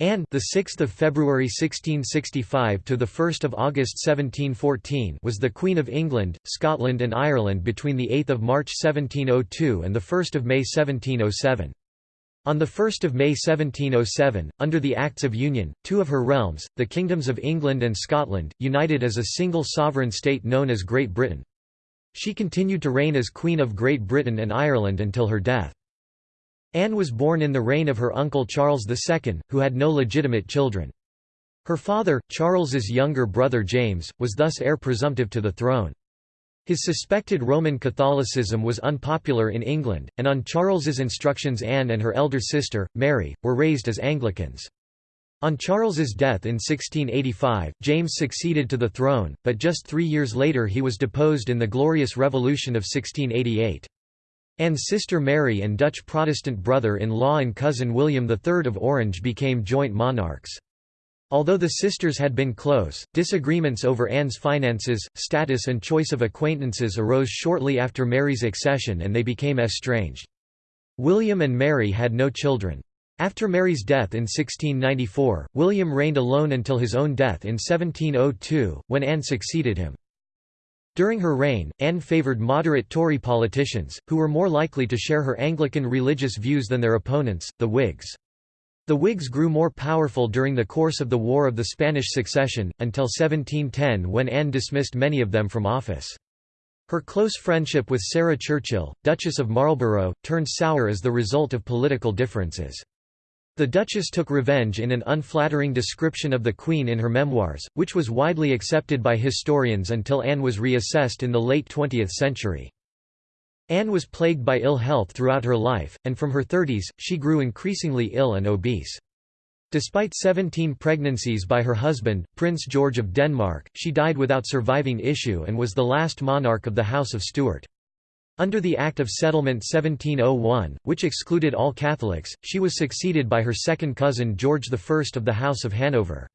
Anne, the 6th of February 1665 to the 1st of August 1714, was the Queen of England, Scotland and Ireland between the 8th of March 1702 and the 1st of May 1707. On 1 May 1707, under the Acts of Union, two of her realms, the kingdoms of England and Scotland, united as a single sovereign state known as Great Britain. She continued to reign as Queen of Great Britain and Ireland until her death. Anne was born in the reign of her uncle Charles II, who had no legitimate children. Her father, Charles's younger brother James, was thus heir presumptive to the throne. His suspected Roman Catholicism was unpopular in England, and on Charles's instructions Anne and her elder sister, Mary, were raised as Anglicans. On Charles's death in 1685, James succeeded to the throne, but just three years later he was deposed in the Glorious Revolution of 1688. Anne's sister Mary and Dutch Protestant brother-in-law and cousin William III of Orange became joint monarchs. Although the sisters had been close, disagreements over Anne's finances, status and choice of acquaintances arose shortly after Mary's accession and they became estranged. William and Mary had no children. After Mary's death in 1694, William reigned alone until his own death in 1702, when Anne succeeded him. During her reign, Anne favoured moderate Tory politicians, who were more likely to share her Anglican religious views than their opponents, the Whigs. The Whigs grew more powerful during the course of the War of the Spanish Succession, until 1710 when Anne dismissed many of them from office. Her close friendship with Sarah Churchill, Duchess of Marlborough, turned sour as the result of political differences. The Duchess took revenge in an unflattering description of the Queen in her memoirs, which was widely accepted by historians until Anne was reassessed in the late 20th century. Anne was plagued by ill health throughout her life, and from her 30s, she grew increasingly ill and obese. Despite 17 pregnancies by her husband, Prince George of Denmark, she died without surviving issue and was the last monarch of the House of Stuart. Under the Act of Settlement 1701, which excluded all Catholics, she was succeeded by her second cousin George I of the House of Hanover.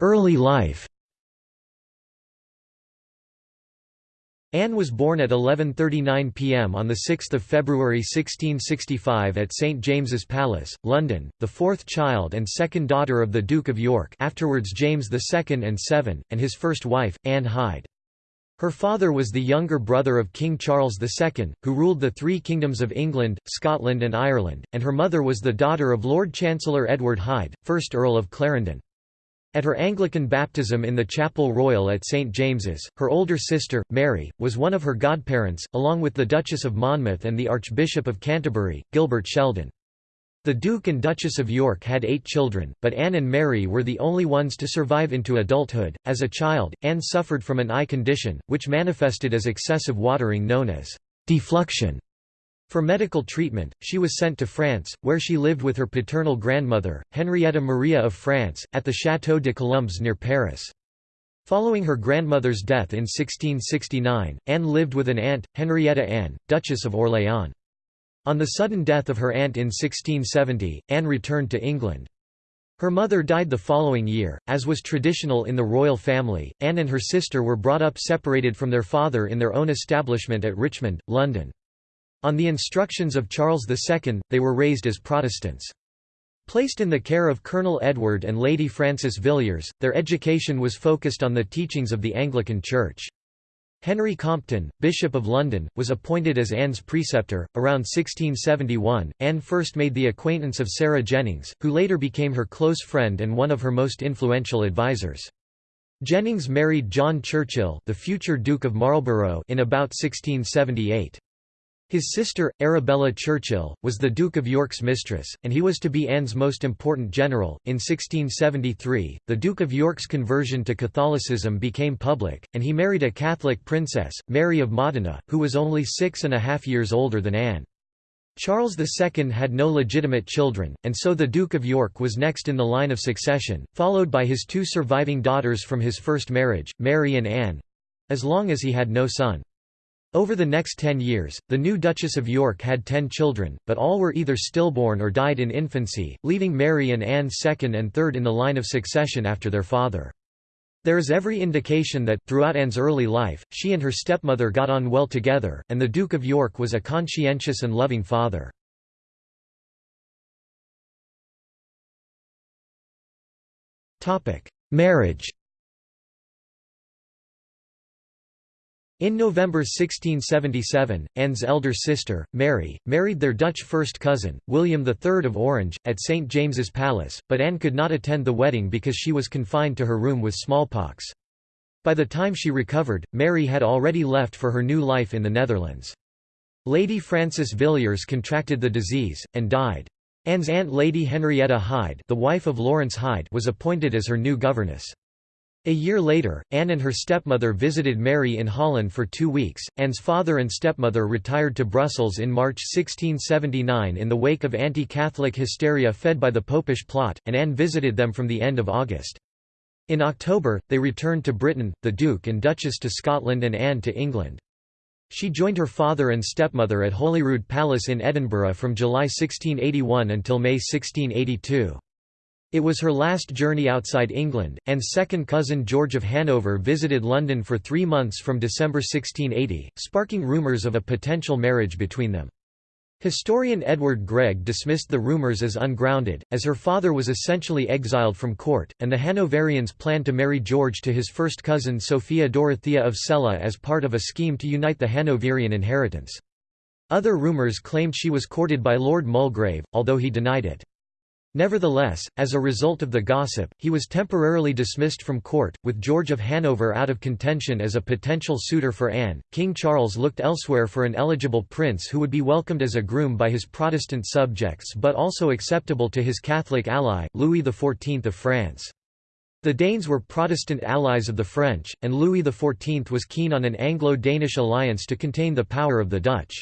Early life Anne was born at 11.39 pm on 6 February 1665 at St James's Palace, London, the fourth child and second daughter of the Duke of York afterwards James II and Seven, and his first wife, Anne Hyde. Her father was the younger brother of King Charles II, who ruled the three kingdoms of England, Scotland and Ireland, and her mother was the daughter of Lord Chancellor Edward Hyde, 1st Earl of Clarendon. At her Anglican baptism in the Chapel Royal at St James's, her older sister, Mary, was one of her godparents, along with the Duchess of Monmouth and the Archbishop of Canterbury, Gilbert Sheldon. The Duke and Duchess of York had eight children, but Anne and Mary were the only ones to survive into adulthood. As a child, Anne suffered from an eye condition, which manifested as excessive watering known as defluxion. For medical treatment, she was sent to France, where she lived with her paternal grandmother, Henrietta Maria of France, at the Château de Colombes near Paris. Following her grandmother's death in 1669, Anne lived with an aunt, Henrietta Anne, Duchess of Orléans. On the sudden death of her aunt in 1670, Anne returned to England. Her mother died the following year. As was traditional in the royal family, Anne and her sister were brought up separated from their father in their own establishment at Richmond, London. On the instructions of Charles II, they were raised as Protestants. Placed in the care of Colonel Edward and Lady Frances Villiers, their education was focused on the teachings of the Anglican Church. Henry Compton, Bishop of London, was appointed as Anne's preceptor. Around 1671, Anne first made the acquaintance of Sarah Jennings, who later became her close friend and one of her most influential advisers. Jennings married John Churchill, the future Duke of Marlborough, in about 1678. His sister, Arabella Churchill, was the Duke of York's mistress, and he was to be Anne's most important general. In 1673, the Duke of York's conversion to Catholicism became public, and he married a Catholic princess, Mary of Modena, who was only six and a half years older than Anne. Charles II had no legitimate children, and so the Duke of York was next in the line of succession, followed by his two surviving daughters from his first marriage, Mary and Anne—as long as he had no son. Over the next ten years, the new Duchess of York had ten children, but all were either stillborn or died in infancy, leaving Mary and Anne second and third in the line of succession after their father. There is every indication that, throughout Anne's early life, she and her stepmother got on well together, and the Duke of York was a conscientious and loving father. Marriage In November 1677, Anne's elder sister, Mary, married their Dutch first cousin, William III of Orange, at St James's Palace, but Anne could not attend the wedding because she was confined to her room with smallpox. By the time she recovered, Mary had already left for her new life in the Netherlands. Lady Frances Villiers contracted the disease, and died. Anne's aunt Lady Henrietta Hyde, the wife of Lawrence Hyde was appointed as her new governess. A year later, Anne and her stepmother visited Mary in Holland for two weeks. Anne's father and stepmother retired to Brussels in March 1679 in the wake of anti Catholic hysteria fed by the Popish plot, and Anne visited them from the end of August. In October, they returned to Britain, the Duke and Duchess to Scotland and Anne to England. She joined her father and stepmother at Holyrood Palace in Edinburgh from July 1681 until May 1682. It was her last journey outside England, and second cousin George of Hanover visited London for three months from December 1680, sparking rumours of a potential marriage between them. Historian Edward Gregg dismissed the rumours as ungrounded, as her father was essentially exiled from court, and the Hanoverians planned to marry George to his first cousin Sophia Dorothea of Celle as part of a scheme to unite the Hanoverian inheritance. Other rumours claimed she was courted by Lord Mulgrave, although he denied it. Nevertheless, as a result of the gossip, he was temporarily dismissed from court, with George of Hanover out of contention as a potential suitor for Anne. King Charles looked elsewhere for an eligible prince who would be welcomed as a groom by his Protestant subjects but also acceptable to his Catholic ally, Louis XIV of France. The Danes were Protestant allies of the French, and Louis XIV was keen on an Anglo-Danish alliance to contain the power of the Dutch.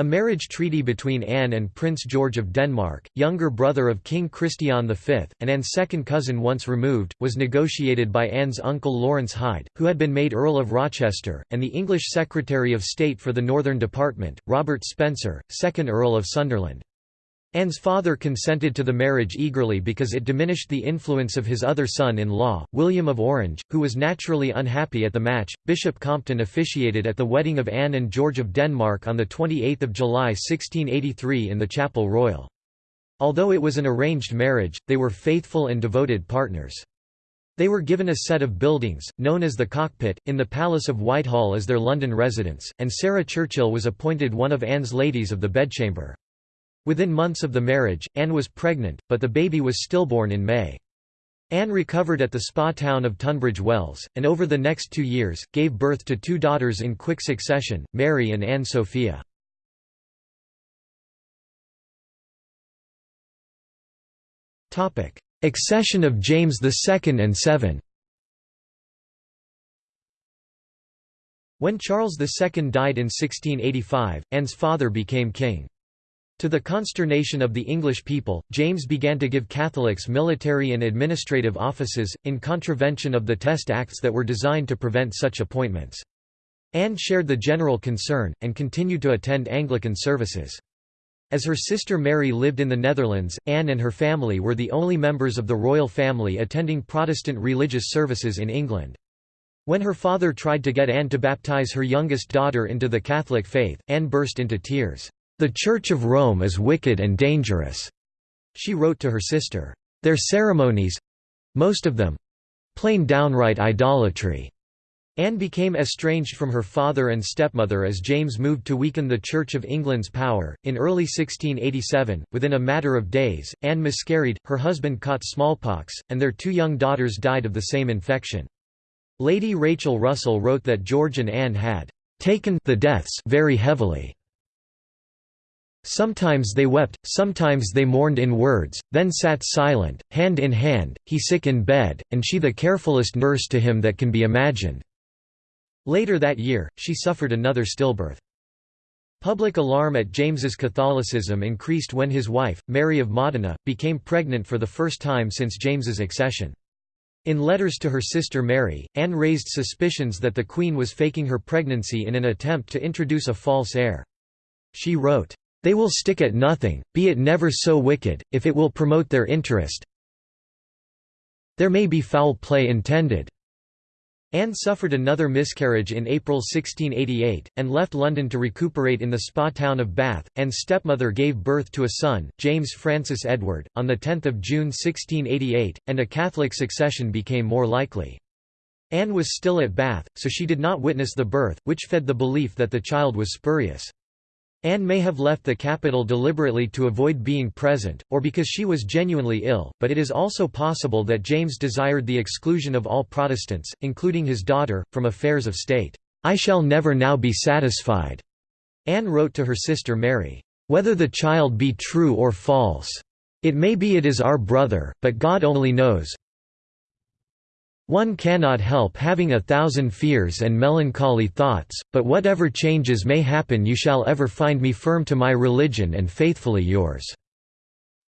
A marriage treaty between Anne and Prince George of Denmark, younger brother of King Christian V, and Anne's second cousin once removed, was negotiated by Anne's uncle Lawrence Hyde, who had been made Earl of Rochester, and the English Secretary of State for the Northern Department, Robert Spencer, 2nd Earl of Sunderland. Anne's father consented to the marriage eagerly because it diminished the influence of his other son-in-law, William of Orange, who was naturally unhappy at the match. Bishop Compton officiated at the wedding of Anne and George of Denmark on 28 July 1683 in the Chapel Royal. Although it was an arranged marriage, they were faithful and devoted partners. They were given a set of buildings, known as the Cockpit, in the Palace of Whitehall as their London residence, and Sarah Churchill was appointed one of Anne's ladies of the bedchamber. Within months of the marriage, Anne was pregnant, but the baby was stillborn in May. Anne recovered at the spa town of Tunbridge Wells, and over the next two years, gave birth to two daughters in quick succession, Mary and Anne Sophia. Accession of James II and VII When Charles II died in 1685, Anne's father became king. To the consternation of the English people, James began to give Catholics military and administrative offices, in contravention of the Test Acts that were designed to prevent such appointments. Anne shared the general concern, and continued to attend Anglican services. As her sister Mary lived in the Netherlands, Anne and her family were the only members of the royal family attending Protestant religious services in England. When her father tried to get Anne to baptize her youngest daughter into the Catholic faith, Anne burst into tears. The Church of Rome is wicked and dangerous, she wrote to her sister. Their ceremonies—most of them—plain downright idolatry. Anne became estranged from her father and stepmother as James moved to weaken the Church of England's power. In early 1687, within a matter of days, Anne miscarried, her husband caught smallpox, and their two young daughters died of the same infection. Lady Rachel Russell wrote that George and Anne had taken the deaths very heavily. Sometimes they wept, sometimes they mourned in words, then sat silent, hand in hand, he sick in bed, and she the carefulest nurse to him that can be imagined." Later that year, she suffered another stillbirth. Public alarm at James's Catholicism increased when his wife, Mary of Modena, became pregnant for the first time since James's accession. In letters to her sister Mary, Anne raised suspicions that the Queen was faking her pregnancy in an attempt to introduce a false heir. She wrote, they will stick at nothing, be it never so wicked, if it will promote their interest. There may be foul play intended. Anne suffered another miscarriage in April 1688, and left London to recuperate in the spa town of Bath. Anne's stepmother gave birth to a son, James Francis Edward, on 10 June 1688, and a Catholic succession became more likely. Anne was still at Bath, so she did not witness the birth, which fed the belief that the child was spurious. Anne may have left the capital deliberately to avoid being present, or because she was genuinely ill, but it is also possible that James desired the exclusion of all Protestants, including his daughter, from affairs of state. "'I shall never now be satisfied,' Anne wrote to her sister Mary, "'whether the child be true or false. It may be it is our brother, but God only knows, one cannot help having a thousand fears and melancholy thoughts, but whatever changes may happen you shall ever find me firm to my religion and faithfully yours."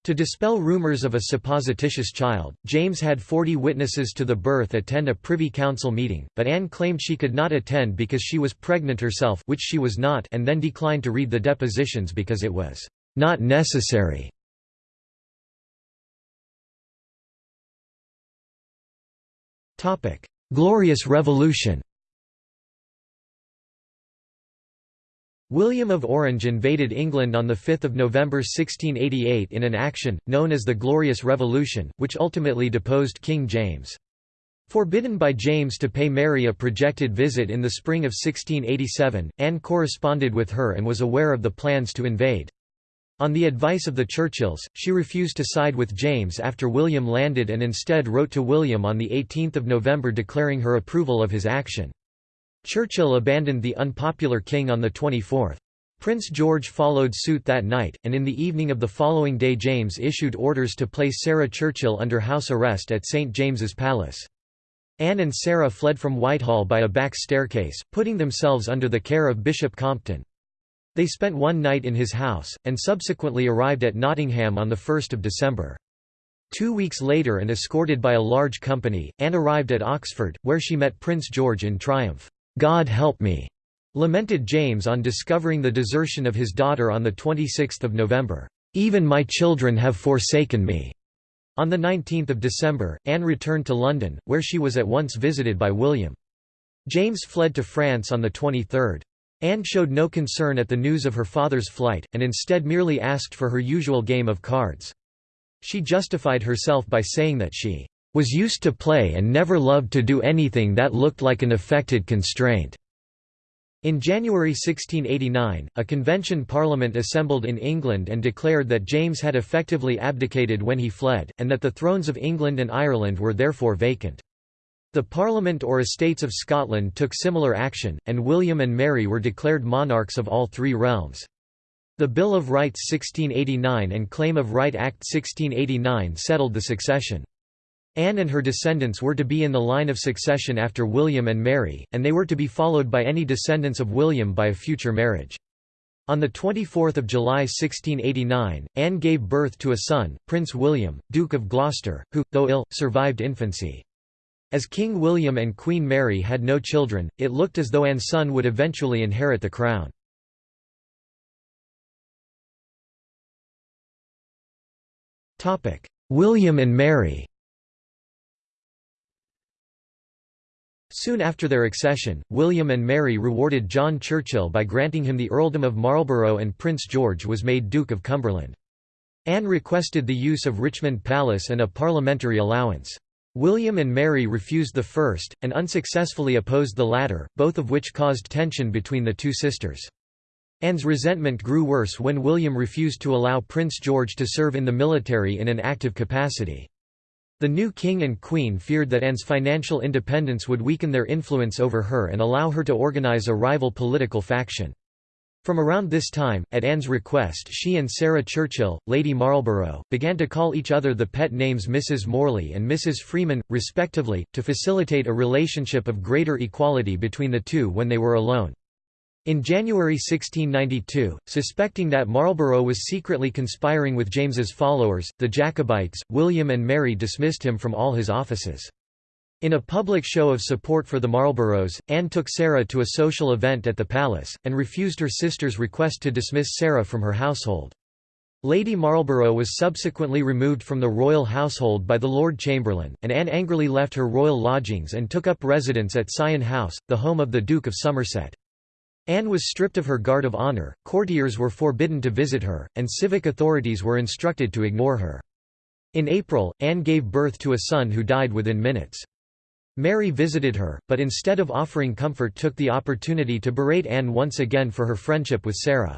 To dispel rumors of a supposititious child, James had forty witnesses to the birth attend a Privy Council meeting, but Anne claimed she could not attend because she was pregnant herself which she was not and then declined to read the depositions because it was "...not necessary." Glorious Revolution William of Orange invaded England on 5 November 1688 in an action, known as the Glorious Revolution, which ultimately deposed King James. Forbidden by James to pay Mary a projected visit in the spring of 1687, Anne corresponded with her and was aware of the plans to invade. On the advice of the Churchills, she refused to side with James after William landed and instead wrote to William on 18 November declaring her approval of his action. Churchill abandoned the unpopular king on the 24th. Prince George followed suit that night, and in the evening of the following day James issued orders to place Sarah Churchill under house arrest at St James's Palace. Anne and Sarah fled from Whitehall by a back staircase, putting themselves under the care of Bishop Compton. They spent one night in his house, and subsequently arrived at Nottingham on 1 December. Two weeks later and escorted by a large company, Anne arrived at Oxford, where she met Prince George in triumph. "'God help me!' lamented James on discovering the desertion of his daughter on 26 November. "'Even my children have forsaken me!' On 19 December, Anne returned to London, where she was at once visited by William. James fled to France on the 23rd. Anne showed no concern at the news of her father's flight, and instead merely asked for her usual game of cards. She justified herself by saying that she was used to play and never loved to do anything that looked like an affected constraint. In January 1689, a convention parliament assembled in England and declared that James had effectively abdicated when he fled, and that the thrones of England and Ireland were therefore vacant. The Parliament or Estates of Scotland took similar action, and William and Mary were declared monarchs of all three realms. The Bill of Rights 1689 and Claim of Right Act 1689 settled the succession. Anne and her descendants were to be in the line of succession after William and Mary, and they were to be followed by any descendants of William by a future marriage. On 24 July 1689, Anne gave birth to a son, Prince William, Duke of Gloucester, who, though ill, survived infancy. As King William and Queen Mary had no children, it looked as though Anne's son would eventually inherit the crown. William and Mary Soon after their accession, William and Mary rewarded John Churchill by granting him the earldom of Marlborough and Prince George was made Duke of Cumberland. Anne requested the use of Richmond Palace and a parliamentary allowance. William and Mary refused the first, and unsuccessfully opposed the latter, both of which caused tension between the two sisters. Anne's resentment grew worse when William refused to allow Prince George to serve in the military in an active capacity. The new king and queen feared that Anne's financial independence would weaken their influence over her and allow her to organize a rival political faction. From around this time, at Anne's request she and Sarah Churchill, Lady Marlborough, began to call each other the pet names Mrs. Morley and Mrs. Freeman, respectively, to facilitate a relationship of greater equality between the two when they were alone. In January 1692, suspecting that Marlborough was secretly conspiring with James's followers, the Jacobites, William and Mary dismissed him from all his offices. In a public show of support for the Marlboroughs, Anne took Sarah to a social event at the palace, and refused her sister's request to dismiss Sarah from her household. Lady Marlborough was subsequently removed from the royal household by the Lord Chamberlain, and Anne angrily left her royal lodgings and took up residence at Syon House, the home of the Duke of Somerset. Anne was stripped of her guard of honour, courtiers were forbidden to visit her, and civic authorities were instructed to ignore her. In April, Anne gave birth to a son who died within minutes. Mary visited her, but instead of offering comfort took the opportunity to berate Anne once again for her friendship with Sarah.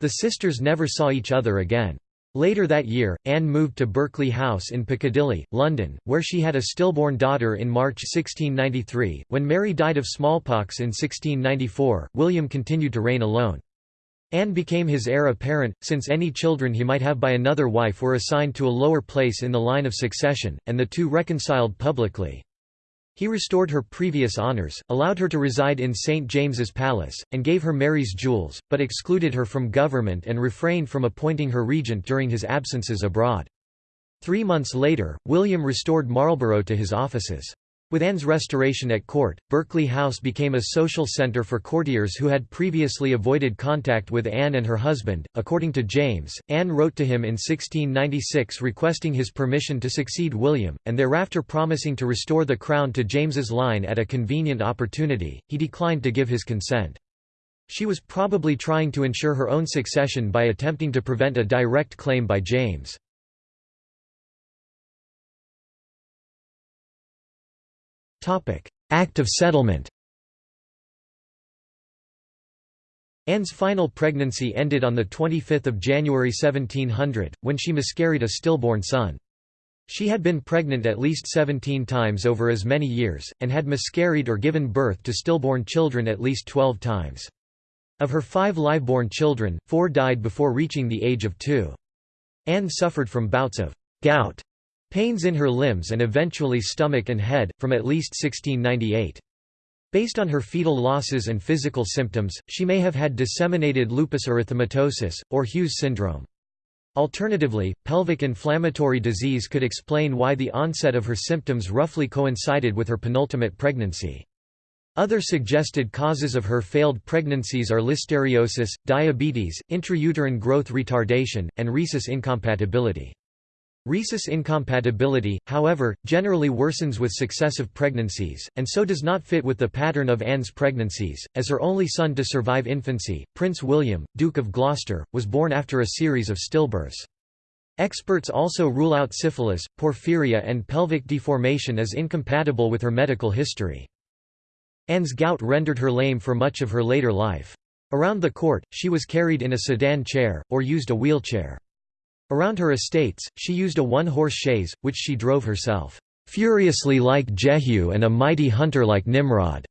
The sisters never saw each other again. Later that year, Anne moved to Berkeley House in Piccadilly, London, where she had a stillborn daughter in March 1693. When Mary died of smallpox in 1694, William continued to reign alone. Anne became his heir apparent, since any children he might have by another wife were assigned to a lower place in the line of succession, and the two reconciled publicly. He restored her previous honours, allowed her to reside in St James's Palace, and gave her Mary's jewels, but excluded her from government and refrained from appointing her regent during his absences abroad. Three months later, William restored Marlborough to his offices. With Anne's restoration at court, Berkeley House became a social centre for courtiers who had previously avoided contact with Anne and her husband. According to James, Anne wrote to him in 1696 requesting his permission to succeed William, and thereafter promising to restore the crown to James's line at a convenient opportunity. He declined to give his consent. She was probably trying to ensure her own succession by attempting to prevent a direct claim by James. Act of Settlement Anne's final pregnancy ended on 25 January 1700, when she miscarried a stillborn son. She had been pregnant at least 17 times over as many years, and had miscarried or given birth to stillborn children at least 12 times. Of her five live-born children, four died before reaching the age of two. Anne suffered from bouts of gout Pains in her limbs and eventually stomach and head, from at least 1698. Based on her fetal losses and physical symptoms, she may have had disseminated lupus erythematosus, or Hughes syndrome. Alternatively, pelvic inflammatory disease could explain why the onset of her symptoms roughly coincided with her penultimate pregnancy. Other suggested causes of her failed pregnancies are listeriosis, diabetes, intrauterine growth retardation, and rhesus incompatibility. Rhesus incompatibility, however, generally worsens with successive pregnancies, and so does not fit with the pattern of Anne's pregnancies. As her only son to survive infancy, Prince William, Duke of Gloucester, was born after a series of stillbirths. Experts also rule out syphilis, porphyria, and pelvic deformation as incompatible with her medical history. Anne's gout rendered her lame for much of her later life. Around the court, she was carried in a sedan chair, or used a wheelchair. Around her estates, she used a one-horse chaise, which she drove herself, "...furiously like Jehu and a mighty hunter like Nimrod."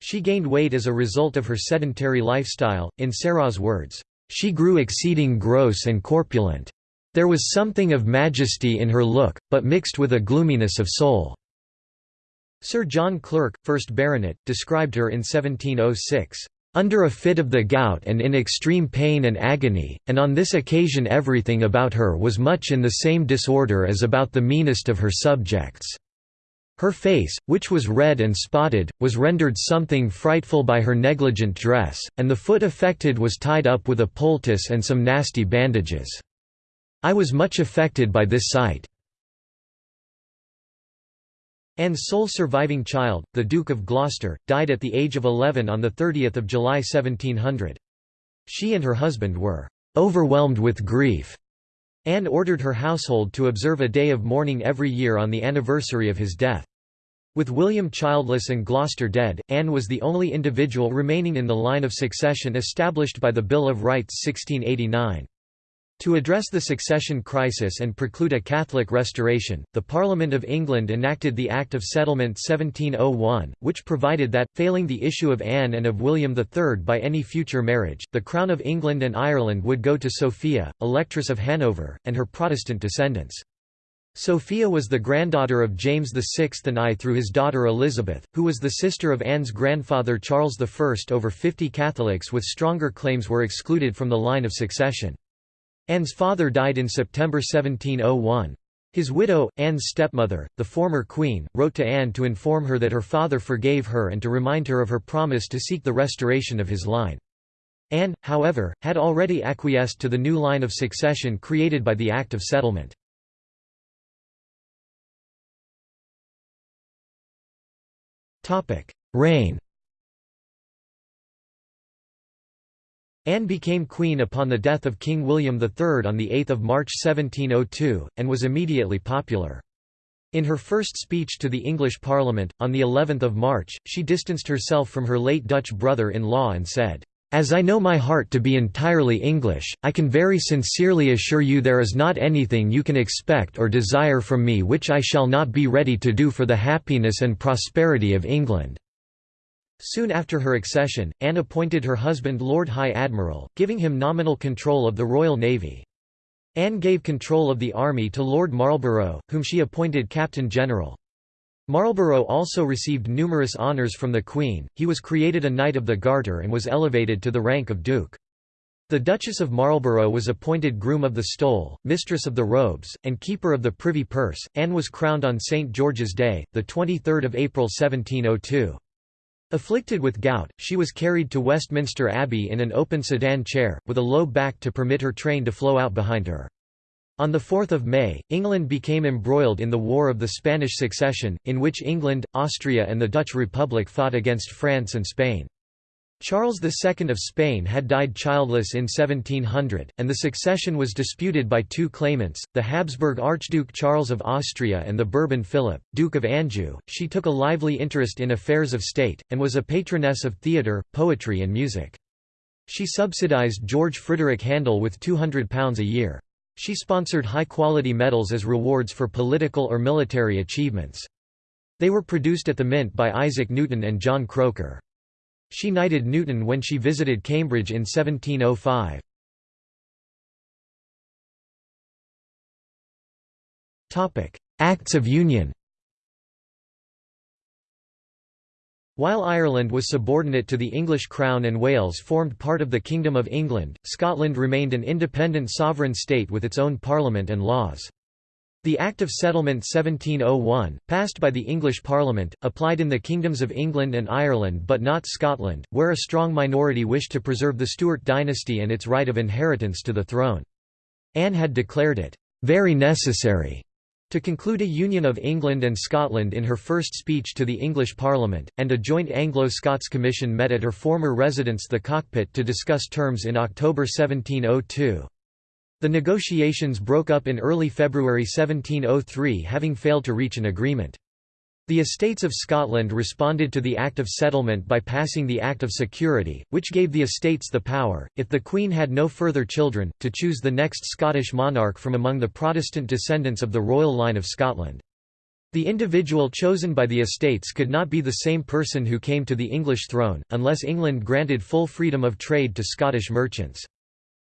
She gained weight as a result of her sedentary lifestyle, in Sarah's words, "...she grew exceeding gross and corpulent. There was something of majesty in her look, but mixed with a gloominess of soul." Sir John Clerk, 1st Baronet, described her in 1706, under a fit of the gout and in extreme pain and agony, and on this occasion everything about her was much in the same disorder as about the meanest of her subjects. Her face, which was red and spotted, was rendered something frightful by her negligent dress, and the foot affected was tied up with a poultice and some nasty bandages. I was much affected by this sight. Anne's sole surviving child, the Duke of Gloucester, died at the age of 11 on 30 July 1700. She and her husband were "...overwhelmed with grief." Anne ordered her household to observe a day of mourning every year on the anniversary of his death. With William childless and Gloucester dead, Anne was the only individual remaining in the line of succession established by the Bill of Rights 1689. To address the succession crisis and preclude a Catholic restoration, the Parliament of England enacted the Act of Settlement 1701, which provided that, failing the issue of Anne and of William III by any future marriage, the Crown of England and Ireland would go to Sophia, Electress of Hanover, and her Protestant descendants. Sophia was the granddaughter of James VI and I through his daughter Elizabeth, who was the sister of Anne's grandfather Charles I. Over 50 Catholics with stronger claims were excluded from the line of succession. Anne's father died in September 1701. His widow, Anne's stepmother, the former queen, wrote to Anne to inform her that her father forgave her and to remind her of her promise to seek the restoration of his line. Anne, however, had already acquiesced to the new line of succession created by the Act of Settlement. Reign Anne became queen upon the death of King William III on 8 March 1702, and was immediately popular. In her first speech to the English Parliament, on the 11th of March, she distanced herself from her late Dutch brother-in-law and said, "...as I know my heart to be entirely English, I can very sincerely assure you there is not anything you can expect or desire from me which I shall not be ready to do for the happiness and prosperity of England." Soon after her accession, Anne appointed her husband Lord High Admiral, giving him nominal control of the Royal Navy. Anne gave control of the army to Lord Marlborough, whom she appointed Captain General. Marlborough also received numerous honours from the Queen, he was created a Knight of the Garter and was elevated to the rank of Duke. The Duchess of Marlborough was appointed Groom of the Stole, Mistress of the Robes, and Keeper of the Privy Purse. Anne was crowned on St. George's Day, 23 April 1702. Afflicted with gout, she was carried to Westminster Abbey in an open sedan chair, with a low back to permit her train to flow out behind her. On 4 May, England became embroiled in the War of the Spanish Succession, in which England, Austria and the Dutch Republic fought against France and Spain. Charles II of Spain had died childless in 1700, and the succession was disputed by two claimants, the Habsburg Archduke Charles of Austria and the Bourbon Philip, Duke of Anjou. She took a lively interest in affairs of state, and was a patroness of theatre, poetry and music. She subsidized George Frideric Handel with £200 a year. She sponsored high-quality medals as rewards for political or military achievements. They were produced at the Mint by Isaac Newton and John Croker. She knighted Newton when she visited Cambridge in 1705. Acts of Union While Ireland was subordinate to the English Crown and Wales formed part of the Kingdom of England, Scotland remained an independent sovereign state with its own parliament and laws. The Act of Settlement 1701, passed by the English Parliament, applied in the kingdoms of England and Ireland but not Scotland, where a strong minority wished to preserve the Stuart dynasty and its right of inheritance to the throne. Anne had declared it, "...very necessary." to conclude a union of England and Scotland in her first speech to the English Parliament, and a joint Anglo-Scots commission met at her former residence the Cockpit to discuss terms in October 1702. The negotiations broke up in early February 1703 having failed to reach an agreement. The Estates of Scotland responded to the Act of Settlement by passing the Act of Security, which gave the estates the power, if the Queen had no further children, to choose the next Scottish monarch from among the Protestant descendants of the royal line of Scotland. The individual chosen by the estates could not be the same person who came to the English throne, unless England granted full freedom of trade to Scottish merchants.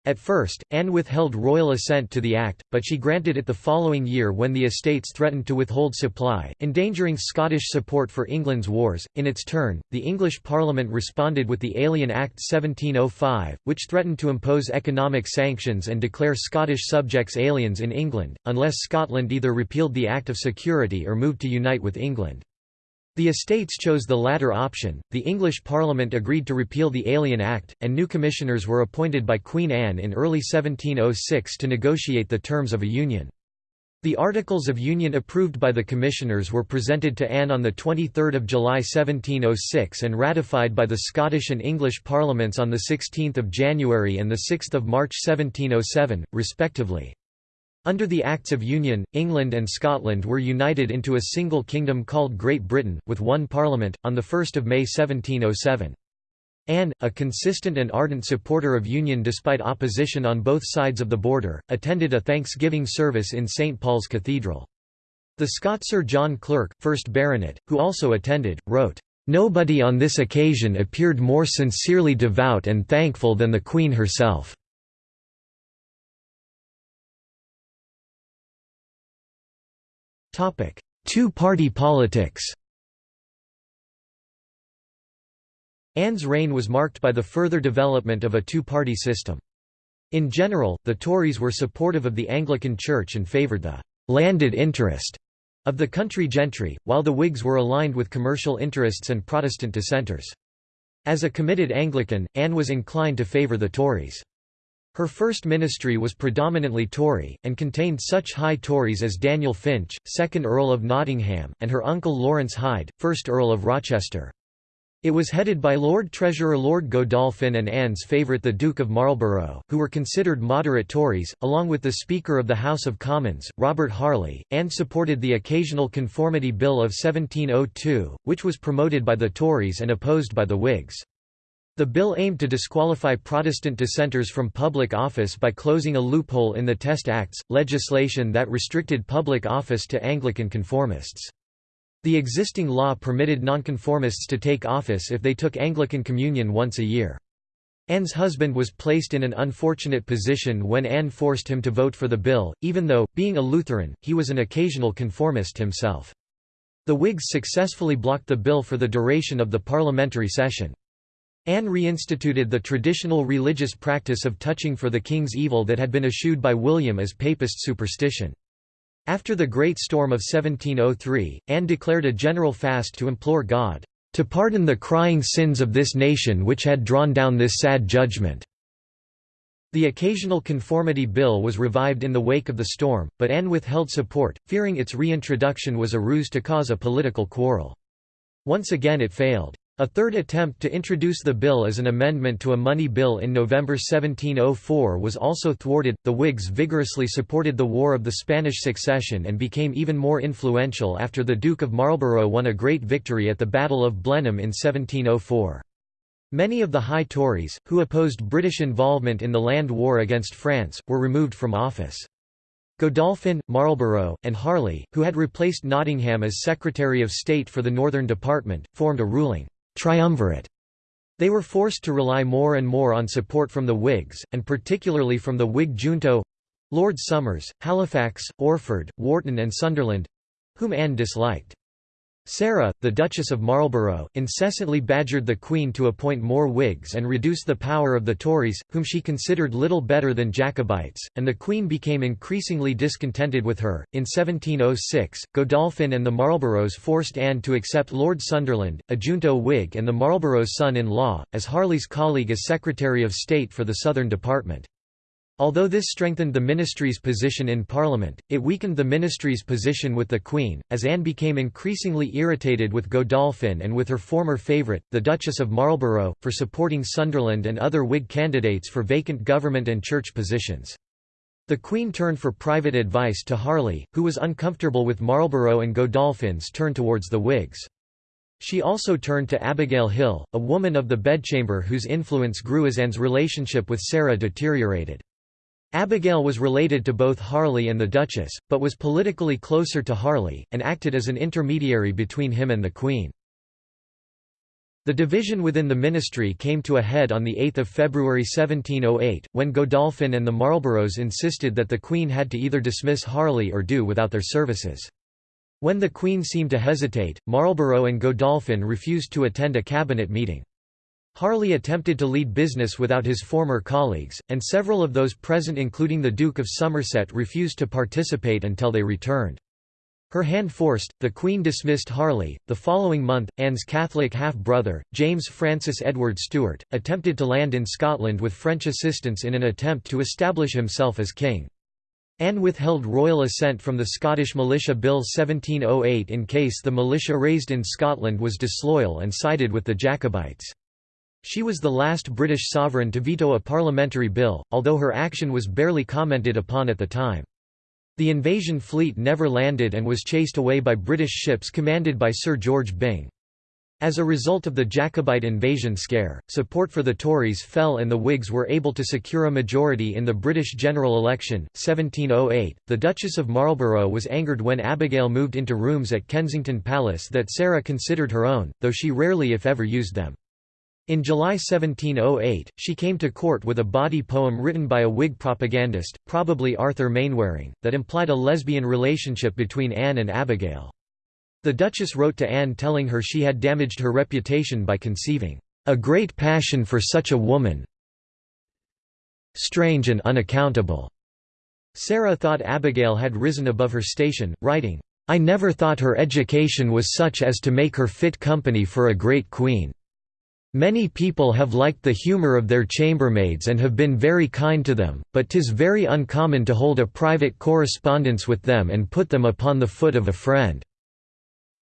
At first, Anne withheld royal assent to the act, but she granted it the following year when the estates threatened to withhold supply, endangering Scottish support for England's wars. In its turn, the English Parliament responded with the Alien Act 1705, which threatened to impose economic sanctions and declare Scottish subjects aliens in England, unless Scotland either repealed the Act of Security or moved to unite with England. The estates chose the latter option. The English Parliament agreed to repeal the Alien Act, and new commissioners were appointed by Queen Anne in early 1706 to negotiate the terms of a union. The Articles of Union approved by the commissioners were presented to Anne on 23 July 1706 and ratified by the Scottish and English Parliaments on 16 January and 6 March 1707, respectively. Under the Acts of Union, England and Scotland were united into a single kingdom called Great Britain, with one parliament, on 1 May 1707. Anne, a consistent and ardent supporter of union despite opposition on both sides of the border, attended a Thanksgiving service in St Paul's Cathedral. The Scot Sir John Clerk, 1st Baronet, who also attended, wrote, "...nobody on this occasion appeared more sincerely devout and thankful than the Queen herself." Two-party politics Anne's reign was marked by the further development of a two-party system. In general, the Tories were supportive of the Anglican Church and favoured the «landed interest» of the country gentry, while the Whigs were aligned with commercial interests and Protestant dissenters. As a committed Anglican, Anne was inclined to favour the Tories. Her first ministry was predominantly Tory, and contained such high Tories as Daniel Finch, 2nd Earl of Nottingham, and her uncle Lawrence Hyde, 1st Earl of Rochester. It was headed by Lord Treasurer Lord Godolphin and Anne's favourite the Duke of Marlborough, who were considered moderate Tories, along with the Speaker of the House of Commons, Robert Harley. Anne supported the Occasional Conformity Bill of 1702, which was promoted by the Tories and opposed by the Whigs. The bill aimed to disqualify Protestant dissenters from public office by closing a loophole in the Test Acts, legislation that restricted public office to Anglican conformists. The existing law permitted nonconformists to take office if they took Anglican communion once a year. Anne's husband was placed in an unfortunate position when Anne forced him to vote for the bill, even though, being a Lutheran, he was an occasional conformist himself. The Whigs successfully blocked the bill for the duration of the parliamentary session. Anne reinstituted the traditional religious practice of touching for the king's evil that had been eschewed by William as papist superstition. After the Great Storm of 1703, Anne declared a general fast to implore God, "...to pardon the crying sins of this nation which had drawn down this sad judgment." The occasional conformity bill was revived in the wake of the storm, but Anne withheld support, fearing its reintroduction was a ruse to cause a political quarrel. Once again it failed. A third attempt to introduce the bill as an amendment to a money bill in November 1704 was also thwarted. The Whigs vigorously supported the War of the Spanish Succession and became even more influential after the Duke of Marlborough won a great victory at the Battle of Blenheim in 1704. Many of the High Tories, who opposed British involvement in the land war against France, were removed from office. Godolphin, Marlborough, and Harley, who had replaced Nottingham as Secretary of State for the Northern Department, formed a ruling triumvirate. They were forced to rely more and more on support from the Whigs, and particularly from the Whig junto—Lord Somers, Halifax, Orford, Wharton and Sunderland—whom Anne disliked. Sarah, the Duchess of Marlborough, incessantly badgered the Queen to appoint more Whigs and reduce the power of the Tories, whom she considered little better than Jacobites, and the Queen became increasingly discontented with her. In 1706, Godolphin and the Marlboroughs forced Anne to accept Lord Sunderland, a junto Whig and the Marlboroughs' son-in-law, as Harley's colleague as Secretary of State for the Southern Department. Although this strengthened the ministry's position in Parliament, it weakened the ministry's position with the Queen, as Anne became increasingly irritated with Godolphin and with her former favourite, the Duchess of Marlborough, for supporting Sunderland and other Whig candidates for vacant government and church positions. The Queen turned for private advice to Harley, who was uncomfortable with Marlborough and Godolphin's turn towards the Whigs. She also turned to Abigail Hill, a woman of the bedchamber whose influence grew as Anne's relationship with Sarah deteriorated. Abigail was related to both Harley and the Duchess, but was politically closer to Harley, and acted as an intermediary between him and the Queen. The division within the ministry came to a head on 8 February 1708, when Godolphin and the Marlboroughs insisted that the Queen had to either dismiss Harley or do without their services. When the Queen seemed to hesitate, Marlborough and Godolphin refused to attend a cabinet meeting. Harley attempted to lead business without his former colleagues, and several of those present including the Duke of Somerset refused to participate until they returned. Her hand forced, the Queen dismissed Harley. The following month, Anne's Catholic half-brother, James Francis Edward Stuart, attempted to land in Scotland with French assistance in an attempt to establish himself as king. Anne withheld royal assent from the Scottish Militia Bill 1708 in case the militia raised in Scotland was disloyal and sided with the Jacobites. She was the last British sovereign to veto a parliamentary bill, although her action was barely commented upon at the time. The invasion fleet never landed and was chased away by British ships commanded by Sir George Byng. As a result of the Jacobite invasion scare, support for the Tories fell and the Whigs were able to secure a majority in the British general election, 1708. The Duchess of Marlborough was angered when Abigail moved into rooms at Kensington Palace that Sarah considered her own, though she rarely if ever used them. In July 1708, she came to court with a bawdy poem written by a Whig propagandist, probably Arthur Mainwaring, that implied a lesbian relationship between Anne and Abigail. The Duchess wrote to Anne telling her she had damaged her reputation by conceiving, "...a great passion for such a woman strange and unaccountable." Sarah thought Abigail had risen above her station, writing, "...I never thought her education was such as to make her fit company for a great queen." Many people have liked the humour of their chambermaids and have been very kind to them, but 'tis very uncommon to hold a private correspondence with them and put them upon the foot of a friend."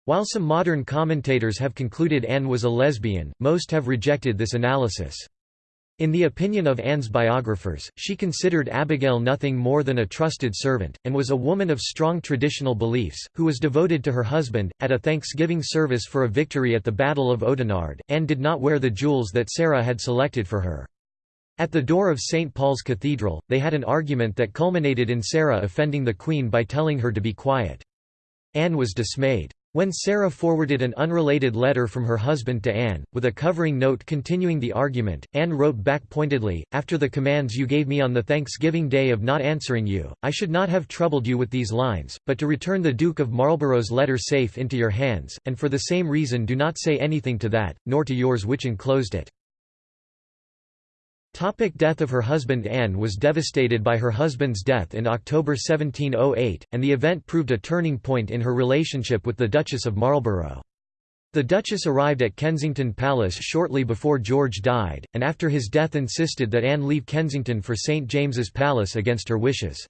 While some modern commentators have concluded Anne was a lesbian, most have rejected this analysis. In the opinion of Anne's biographers, she considered Abigail nothing more than a trusted servant, and was a woman of strong traditional beliefs, who was devoted to her husband. At a thanksgiving service for a victory at the Battle of Oudenarde, Anne did not wear the jewels that Sarah had selected for her. At the door of St. Paul's Cathedral, they had an argument that culminated in Sarah offending the Queen by telling her to be quiet. Anne was dismayed. When Sarah forwarded an unrelated letter from her husband to Anne, with a covering note continuing the argument, Anne wrote back pointedly, After the commands you gave me on the Thanksgiving Day of not answering you, I should not have troubled you with these lines, but to return the Duke of Marlborough's letter safe into your hands, and for the same reason do not say anything to that, nor to yours which enclosed it. Topic death of her husband Anne was devastated by her husband's death in October 1708, and the event proved a turning point in her relationship with the Duchess of Marlborough. The Duchess arrived at Kensington Palace shortly before George died, and after his death insisted that Anne leave Kensington for St James's Palace against her wishes.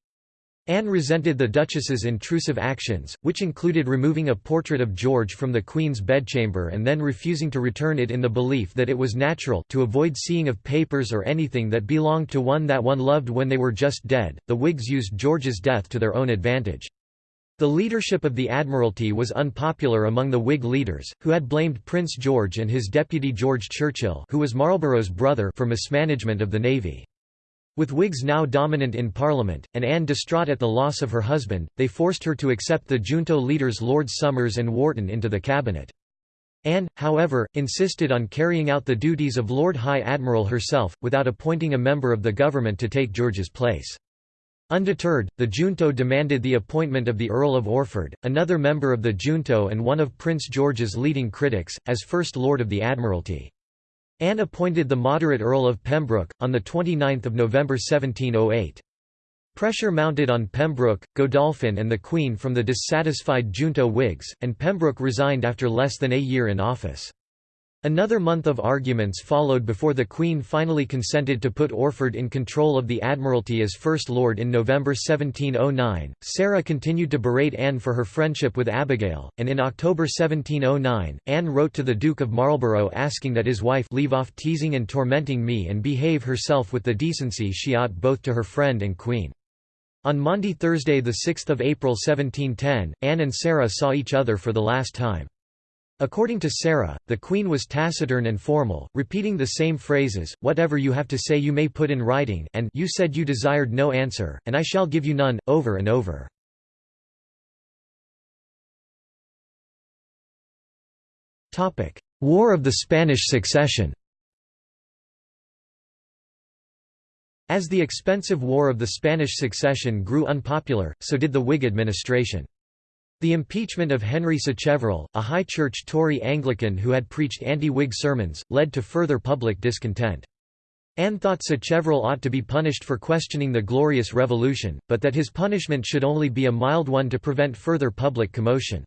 Anne resented the Duchess's intrusive actions, which included removing a portrait of George from the Queen's bedchamber and then refusing to return it in the belief that it was natural to avoid seeing of papers or anything that belonged to one that one loved when they were just dead. The Whigs used George's death to their own advantage. The leadership of the Admiralty was unpopular among the Whig leaders, who had blamed Prince George and his deputy George Churchill who was Marlborough's brother for mismanagement of the navy. With Whigs now dominant in Parliament, and Anne distraught at the loss of her husband, they forced her to accept the junto leaders Lord Somers and Wharton into the cabinet. Anne, however, insisted on carrying out the duties of Lord High Admiral herself, without appointing a member of the government to take George's place. Undeterred, the junto demanded the appointment of the Earl of Orford, another member of the junto and one of Prince George's leading critics, as First Lord of the Admiralty. Anne appointed the moderate Earl of Pembroke, on 29 November 1708. Pressure mounted on Pembroke, Godolphin and the Queen from the dissatisfied junto Whigs, and Pembroke resigned after less than a year in office. Another month of arguments followed before the Queen finally consented to put Orford in control of the Admiralty as First Lord in November 1709. Sarah continued to berate Anne for her friendship with Abigail, and in October 1709, Anne wrote to the Duke of Marlborough asking that his wife leave off teasing and tormenting me and behave herself with the decency she ought both to her friend and Queen. On Maundy Thursday 6 April 1710, Anne and Sarah saw each other for the last time. According to Sarah, the Queen was taciturn and formal, repeating the same phrases, whatever you have to say you may put in writing and you said you desired no answer, and I shall give you none, over and over. War of the Spanish Succession As the expensive War of the Spanish Succession grew unpopular, so did the Whig administration. The impeachment of Henry Sacheverell, a high church Tory Anglican who had preached anti-Whig sermons, led to further public discontent. Anne thought Sacheverell ought to be punished for questioning the Glorious Revolution, but that his punishment should only be a mild one to prevent further public commotion.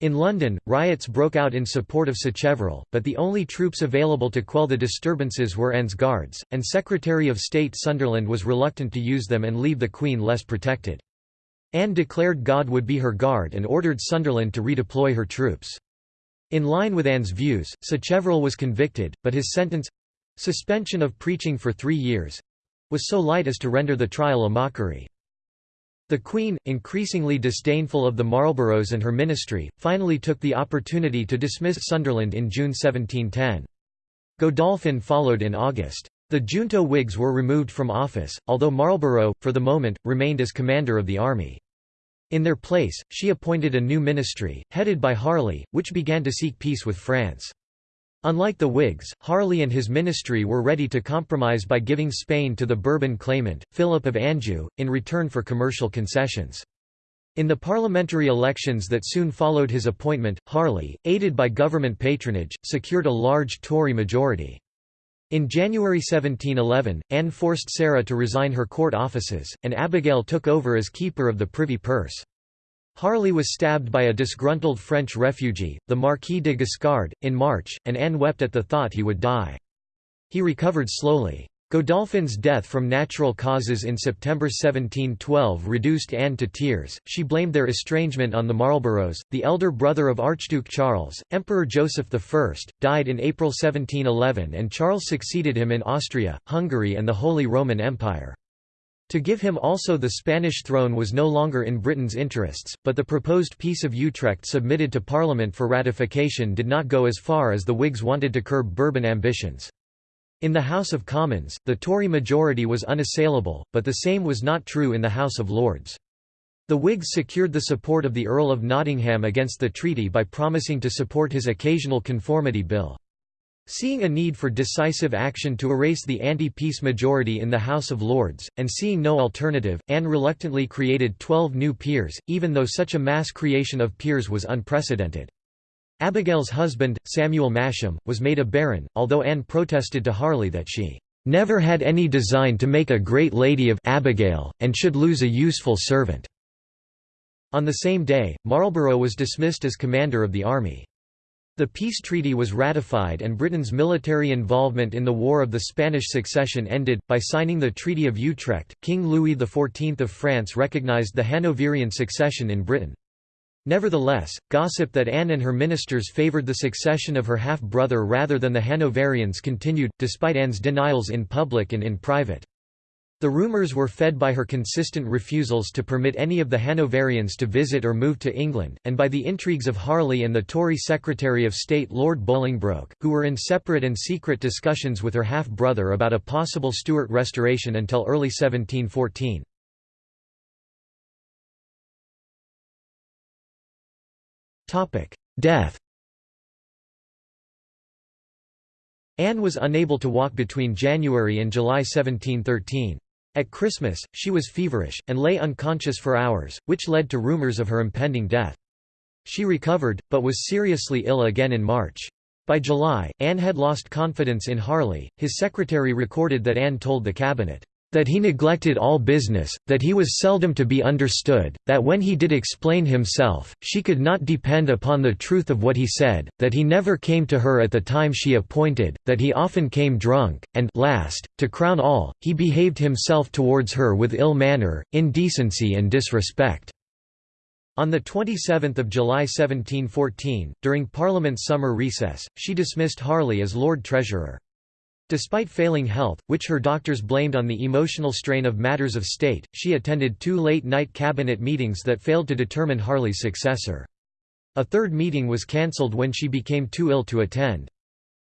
In London, riots broke out in support of Sacheverell, but the only troops available to quell the disturbances were Anne's guards, and Secretary of State Sunderland was reluctant to use them and leave the Queen less protected. Anne declared God would be her guard and ordered Sunderland to redeploy her troops. In line with Anne's views, Sacheverell was convicted, but his sentence—suspension of preaching for three years—was so light as to render the trial a mockery. The Queen, increasingly disdainful of the Marlboroughs and her ministry, finally took the opportunity to dismiss Sunderland in June 1710. Godolphin followed in August. The junto Whigs were removed from office, although Marlborough, for the moment, remained as commander of the army. In their place, she appointed a new ministry, headed by Harley, which began to seek peace with France. Unlike the Whigs, Harley and his ministry were ready to compromise by giving Spain to the Bourbon claimant, Philip of Anjou, in return for commercial concessions. In the parliamentary elections that soon followed his appointment, Harley, aided by government patronage, secured a large Tory majority. In January 1711, Anne forced Sarah to resign her court offices, and Abigail took over as keeper of the privy purse. Harley was stabbed by a disgruntled French refugee, the Marquis de Guiscard, in March, and Anne wept at the thought he would die. He recovered slowly. Godolphin's death from natural causes in September 1712 reduced Anne to tears. She blamed their estrangement on the Marlboroughs. The elder brother of Archduke Charles, Emperor Joseph I, died in April 1711 and Charles succeeded him in Austria, Hungary, and the Holy Roman Empire. To give him also the Spanish throne was no longer in Britain's interests, but the proposed Peace of Utrecht submitted to Parliament for ratification did not go as far as the Whigs wanted to curb Bourbon ambitions. In the House of Commons, the Tory majority was unassailable, but the same was not true in the House of Lords. The Whigs secured the support of the Earl of Nottingham against the treaty by promising to support his occasional conformity bill. Seeing a need for decisive action to erase the anti-peace majority in the House of Lords, and seeing no alternative, Anne reluctantly created twelve new peers, even though such a mass creation of peers was unprecedented. Abigail's husband, Samuel Masham, was made a baron, although Anne protested to Harley that she "...never had any design to make a great lady of Abigail, and should lose a useful servant." On the same day, Marlborough was dismissed as commander of the army. The peace treaty was ratified and Britain's military involvement in the War of the Spanish Succession ended. By signing the Treaty of Utrecht, King Louis XIV of France recognized the Hanoverian succession in Britain. Nevertheless, gossip that Anne and her ministers favoured the succession of her half-brother rather than the Hanoverians continued, despite Anne's denials in public and in private. The rumours were fed by her consistent refusals to permit any of the Hanoverians to visit or move to England, and by the intrigues of Harley and the Tory Secretary of State Lord Bolingbroke, who were in separate and secret discussions with her half-brother about a possible Stuart restoration until early 1714. Death Anne was unable to walk between January and July 1713. At Christmas, she was feverish, and lay unconscious for hours, which led to rumours of her impending death. She recovered, but was seriously ill again in March. By July, Anne had lost confidence in Harley. His secretary recorded that Anne told the cabinet, that he neglected all business, that he was seldom to be understood, that when he did explain himself, she could not depend upon the truth of what he said, that he never came to her at the time she appointed, that he often came drunk, and last, to crown all, he behaved himself towards her with ill manner, indecency and disrespect. On 27 July 1714, during Parliament's summer recess, she dismissed Harley as Lord Treasurer. Despite failing health, which her doctors blamed on the emotional strain of matters of state, she attended two late-night cabinet meetings that failed to determine Harley's successor. A third meeting was cancelled when she became too ill to attend.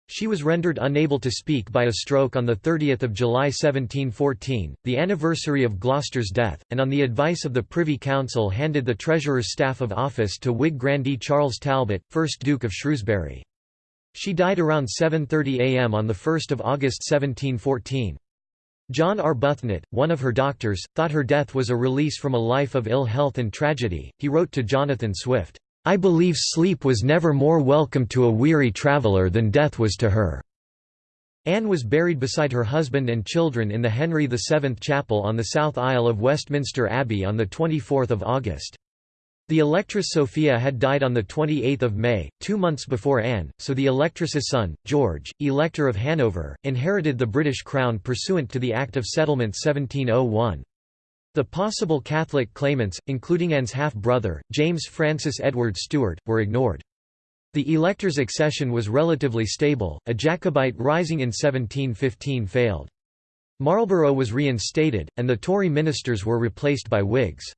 She was rendered unable to speak by a stroke on 30 July 1714, the anniversary of Gloucester's death, and on the advice of the Privy Council handed the Treasurer's staff of office to Whig grandee Charles Talbot, 1st Duke of Shrewsbury. She died around 7.30 am on 1 August 1714. John Arbuthnot, one of her doctors, thought her death was a release from a life of ill health and tragedy. He wrote to Jonathan Swift, I believe sleep was never more welcome to a weary traveller than death was to her. Anne was buried beside her husband and children in the Henry VII Chapel on the south aisle of Westminster Abbey on 24 August. The Electress Sophia had died on 28 May, two months before Anne, so the Electress's son, George, Elector of Hanover, inherited the British crown pursuant to the Act of Settlement 1701. The possible Catholic claimants, including Anne's half-brother, James Francis Edward Stuart, were ignored. The elector's accession was relatively stable, a Jacobite rising in 1715 failed. Marlborough was reinstated, and the Tory ministers were replaced by Whigs.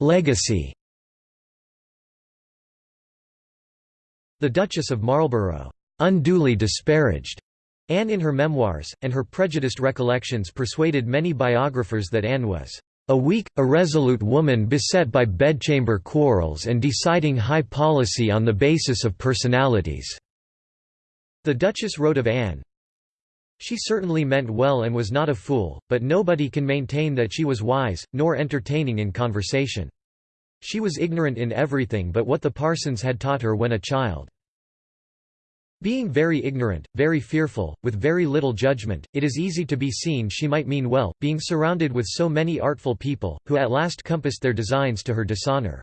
Legacy The Duchess of Marlborough, "...unduly disparaged." Anne in her memoirs, and her prejudiced recollections persuaded many biographers that Anne was a weak, irresolute woman beset by bedchamber quarrels and deciding high policy on the basis of personalities." The Duchess wrote of Anne, she certainly meant well and was not a fool, but nobody can maintain that she was wise, nor entertaining in conversation. She was ignorant in everything but what the parsons had taught her when a child. Being very ignorant, very fearful, with very little judgment, it is easy to be seen she might mean well, being surrounded with so many artful people, who at last compassed their designs to her dishonour.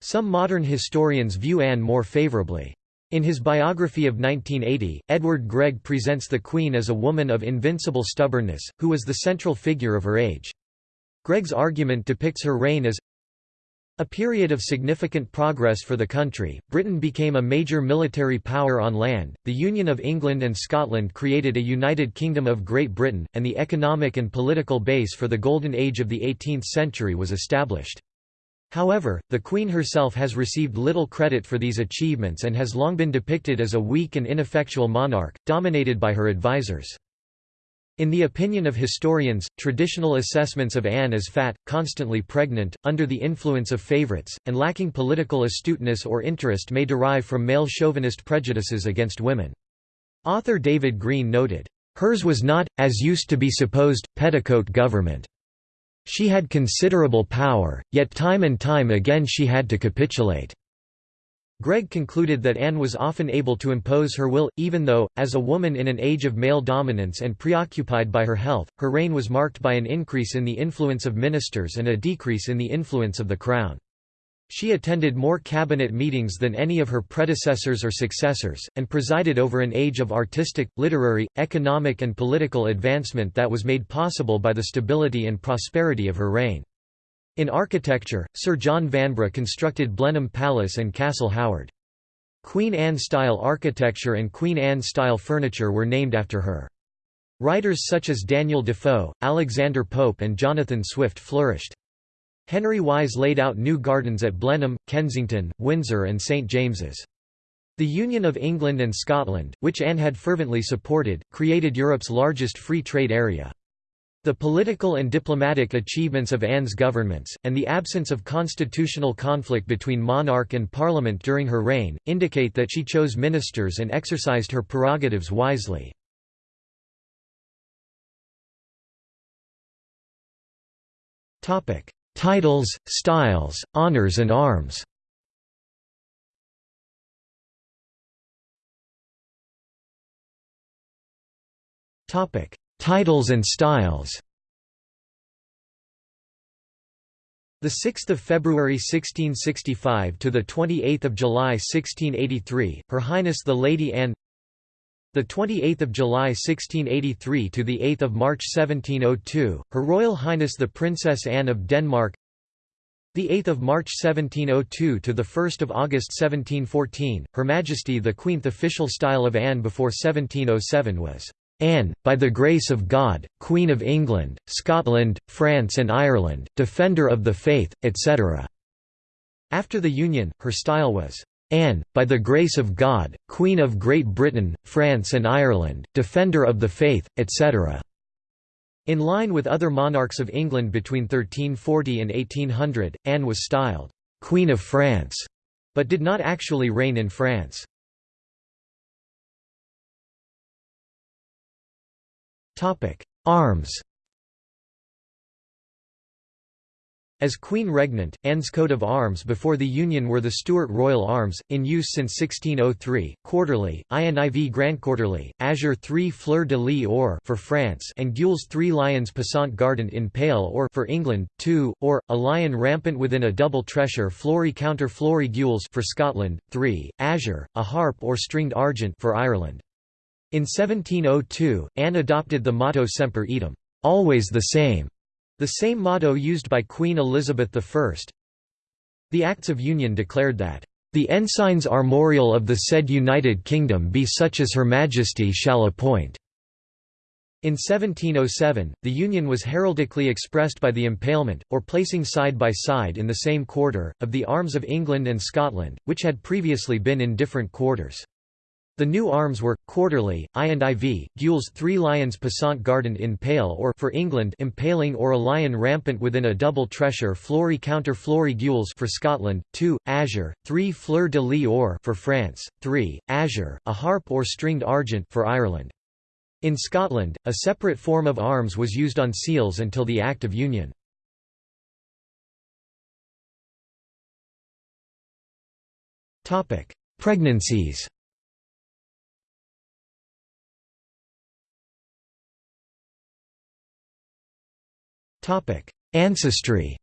Some modern historians view Anne more favourably. In his biography of 1980, Edward Gregg presents the Queen as a woman of invincible stubbornness, who was the central figure of her age. Gregg's argument depicts her reign as a period of significant progress for the country, Britain became a major military power on land, the Union of England and Scotland created a United Kingdom of Great Britain, and the economic and political base for the Golden Age of the 18th century was established. However, the Queen herself has received little credit for these achievements and has long been depicted as a weak and ineffectual monarch, dominated by her advisers. In the opinion of historians, traditional assessments of Anne as fat, constantly pregnant, under the influence of favorites, and lacking political astuteness or interest may derive from male chauvinist prejudices against women. Author David Green noted, "...hers was not, as used to be supposed, petticoat government. She had considerable power, yet time and time again she had to capitulate." Gregg concluded that Anne was often able to impose her will, even though, as a woman in an age of male dominance and preoccupied by her health, her reign was marked by an increase in the influence of ministers and a decrease in the influence of the crown. She attended more cabinet meetings than any of her predecessors or successors, and presided over an age of artistic, literary, economic and political advancement that was made possible by the stability and prosperity of her reign. In architecture, Sir John Vanbrugh constructed Blenheim Palace and Castle Howard. Queen Anne-style architecture and Queen Anne-style furniture were named after her. Writers such as Daniel Defoe, Alexander Pope and Jonathan Swift flourished. Henry Wise laid out new gardens at Blenheim, Kensington, Windsor and St James's. The Union of England and Scotland, which Anne had fervently supported, created Europe's largest free trade area. The political and diplomatic achievements of Anne's governments, and the absence of constitutional conflict between monarch and parliament during her reign, indicate that she chose ministers and exercised her prerogatives wisely. Titles, styles, honors and arms Titles and styles The 6th of February 1665 to the 28th of July 1683, Her Highness the Lady Anne. The 28th of July 1683 to the 8th of March 1702, Her Royal Highness the Princess Anne of Denmark. The 8th of March 1702 to the 1st of August 1714, Her Majesty the Queenth official style of Anne before 1707 was Anne, by the grace of God, Queen of England, Scotland, France and Ireland, Defender of the Faith, etc." After the Union, her style was, "'Anne, by the grace of God, Queen of Great Britain, France and Ireland, Defender of the Faith, etc." In line with other monarchs of England between 1340 and 1800, Anne was styled, "'Queen of France' but did not actually reign in France. Arms As Queen Regnant, Anne's coat of arms before the Union were the Stuart Royal Arms, in use since 1603, quarterly, INIV Grandquarterly, Azure 3 Fleur de Lis or for France and Gules 3 Lions passant gardant in pale or for England, 2, or, a lion rampant within a double tressure flory counter flory Gules for Scotland, 3, Azure, a harp or stringed argent for Ireland. In 1702, Anne adopted the motto Semper Eadem, always the same, the same motto used by Queen Elizabeth I. The Acts of Union declared that, "...the ensigns armorial of the said United Kingdom be such as Her Majesty shall appoint." In 1707, the Union was heraldically expressed by the impalement, or placing side by side in the same quarter, of the arms of England and Scotland, which had previously been in different quarters. The new arms were, quarterly, I and IV, Gules three lions passant gardant in pale or for England impaling or a lion rampant within a double tressure flory counter flory Gules for Scotland, 2, Azure, 3 Fleur de lis or for France, 3, Azure, a harp or stringed argent for Ireland. In Scotland, a separate form of arms was used on seals until the Act of Union. Pregnancies Ancestry.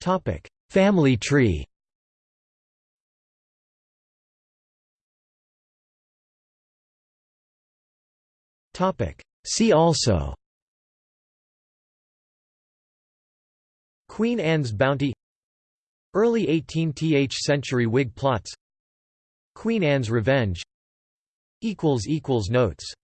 Topic: Family tree. Topic: See also. Queen Anne's Bounty. Early 18th century Whig plots. Queen Anne's Revenge Notes